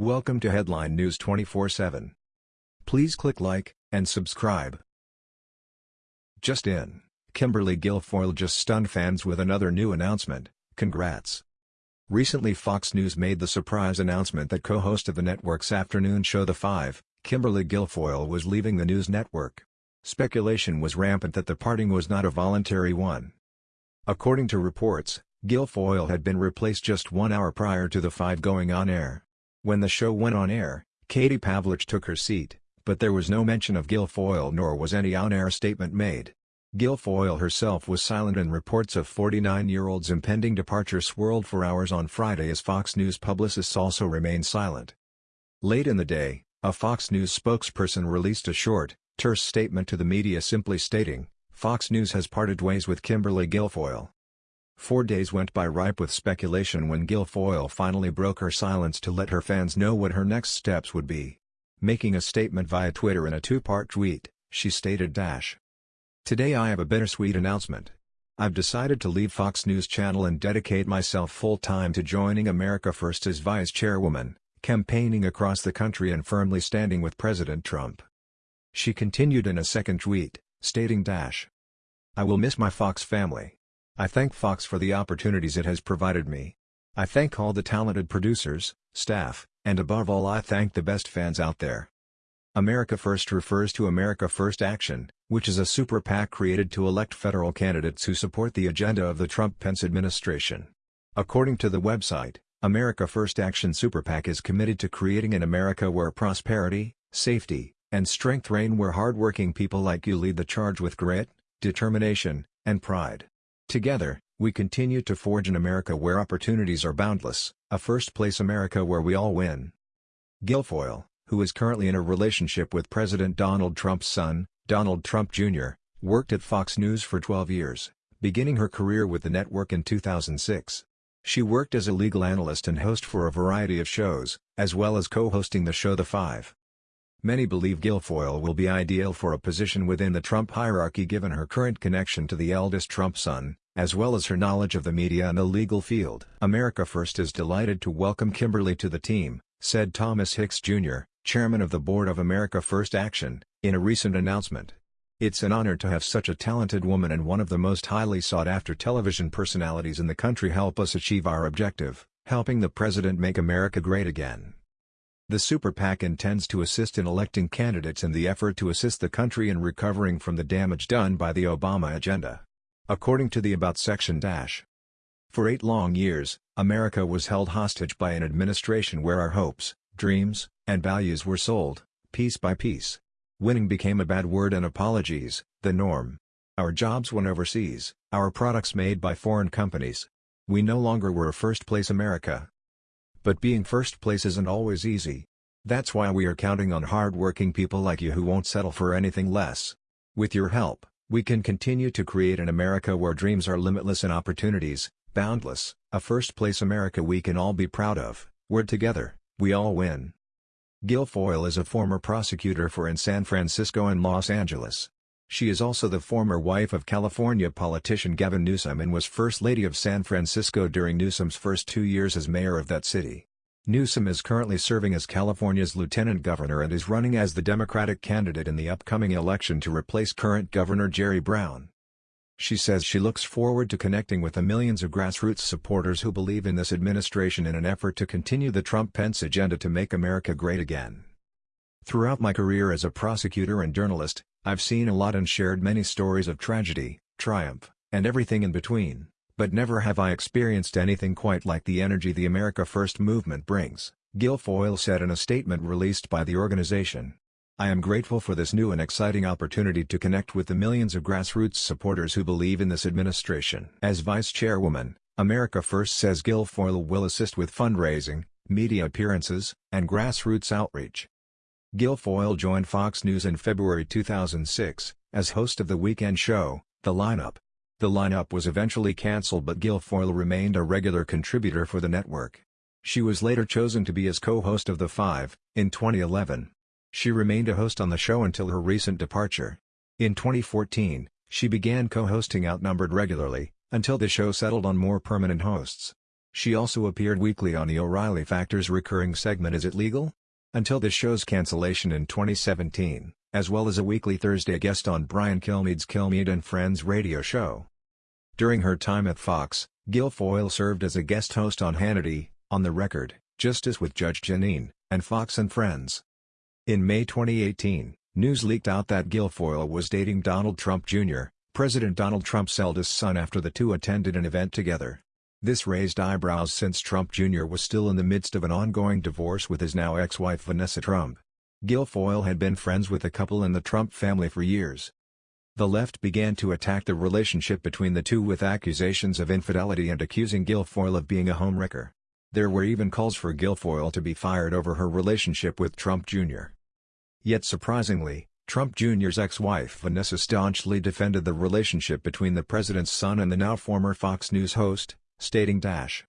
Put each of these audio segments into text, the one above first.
Welcome to Headline News 24/7. Please click like and subscribe. Just in, Kimberly Guilfoyle just stunned fans with another new announcement, congrats. Recently Fox News made the surprise announcement that co-host of the network's afternoon show The Five, Kimberly Guilfoyle was leaving the news network. Speculation was rampant that the parting was not a voluntary one. According to reports, Guilfoyle had been replaced just one hour prior to The Five going on air. When the show went on air, Katie Pavlich took her seat, but there was no mention of Guilfoyle nor was any on-air statement made. Guilfoyle herself was silent and reports of 49-year-old's impending departure swirled for hours on Friday as Fox News publicists also remained silent. Late in the day, a Fox News spokesperson released a short, terse statement to the media simply stating, Fox News has parted ways with Kimberly Guilfoyle. Four days went by ripe with speculation when Guilfoyle finally broke her silence to let her fans know what her next steps would be. Making a statement via Twitter in a two-part tweet, she stated dash. Today I have a bittersweet announcement. I've decided to leave Fox News Channel and dedicate myself full-time to joining America First as vice chairwoman, campaigning across the country and firmly standing with President Trump. She continued in a second tweet, stating dash. I will miss my Fox family. I thank Fox for the opportunities it has provided me. I thank all the talented producers, staff, and above all I thank the best fans out there. America First refers to America First Action, which is a super PAC created to elect federal candidates who support the agenda of the Trump-Pence administration. According to the website, America First Action Super PAC is committed to creating an America where prosperity, safety, and strength reign where hardworking people like you lead the charge with grit, determination, and pride. Together, we continue to forge an America where opportunities are boundless, a first-place America where we all win. Guilfoyle, who is currently in a relationship with President Donald Trump's son, Donald Trump Jr., worked at Fox News for 12 years, beginning her career with the network in 2006. She worked as a legal analyst and host for a variety of shows, as well as co-hosting the show The Five. Many believe Guilfoyle will be ideal for a position within the Trump hierarchy given her current connection to the eldest Trump son, as well as her knowledge of the media and the legal field. America First is delighted to welcome Kimberly to the team, said Thomas Hicks Jr., chairman of the board of America First Action, in a recent announcement. It's an honor to have such a talented woman and one of the most highly sought-after television personalities in the country help us achieve our objective, helping the president make America great again. The Super PAC intends to assist in electing candidates in the effort to assist the country in recovering from the damage done by the Obama agenda. According to the About section dash. For eight long years, America was held hostage by an administration where our hopes, dreams, and values were sold, piece by piece. Winning became a bad word and apologies, the norm. Our jobs went overseas, our products made by foreign companies. We no longer were a first-place America. But being first place isn't always easy. That's why we are counting on hard-working people like you who won't settle for anything less. With your help, we can continue to create an America where dreams are limitless and opportunities, boundless, a first-place America we can all be proud of, where together, we all win. Guilfoyle is a former prosecutor for in San Francisco and Los Angeles. She is also the former wife of California politician Gavin Newsom and was First Lady of San Francisco during Newsom's first two years as mayor of that city. Newsom is currently serving as California's lieutenant governor and is running as the Democratic candidate in the upcoming election to replace current Governor Jerry Brown. She says she looks forward to connecting with the millions of grassroots supporters who believe in this administration in an effort to continue the Trump-Pence agenda to make America great again. Throughout my career as a prosecutor and journalist, I've seen a lot and shared many stories of tragedy, triumph, and everything in between, but never have I experienced anything quite like the energy the America First movement brings, Guilfoyle said in a statement released by the organization. I am grateful for this new and exciting opportunity to connect with the millions of grassroots supporters who believe in this administration. As vice chairwoman, America First says Guilfoyle will assist with fundraising, media appearances, and grassroots outreach. Guilfoyle joined Fox News in February 2006, as host of the weekend show, The Lineup. The lineup was eventually cancelled but Guilfoyle remained a regular contributor for the network. She was later chosen to be as co-host of The Five, in 2011. She remained a host on the show until her recent departure. In 2014, she began co-hosting Outnumbered regularly, until the show settled on more permanent hosts. She also appeared weekly on the O'Reilly Factors recurring segment Is It Legal? Until the show's cancellation in 2017, as well as a weekly Thursday guest on Brian Kilmeade's Kilmeade and Friends radio show. During her time at Fox, Guilfoyle served as a guest host on Hannity, On the Record, Justice with Judge Jeanine, and Fox and Friends. In May 2018, news leaked out that Guilfoyle was dating Donald Trump Jr., President Donald Trump's eldest son after the two attended an event together. This raised eyebrows since Trump Jr. was still in the midst of an ongoing divorce with his now ex-wife Vanessa Trump. Guilfoyle had been friends with the couple and the Trump family for years. The left began to attack the relationship between the two with accusations of infidelity and accusing Guilfoyle of being a homewrecker. There were even calls for Guilfoyle to be fired over her relationship with Trump Jr. Yet surprisingly, Trump Jr.'s ex-wife Vanessa staunchly defended the relationship between the president's son and the now former Fox News host, stating dash.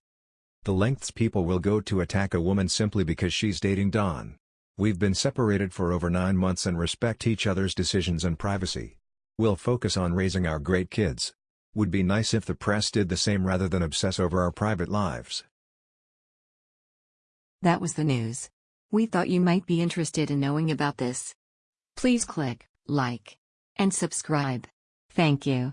The lengths people will go to attack a woman simply because she's dating Don. We've been separated for over nine months and respect each other's decisions and privacy. We'll focus on raising our great kids. Would be nice if the press did the same rather than obsess over our private lives. That was the news. We thought you might be interested in knowing about this. Please click like and subscribe. Thank you.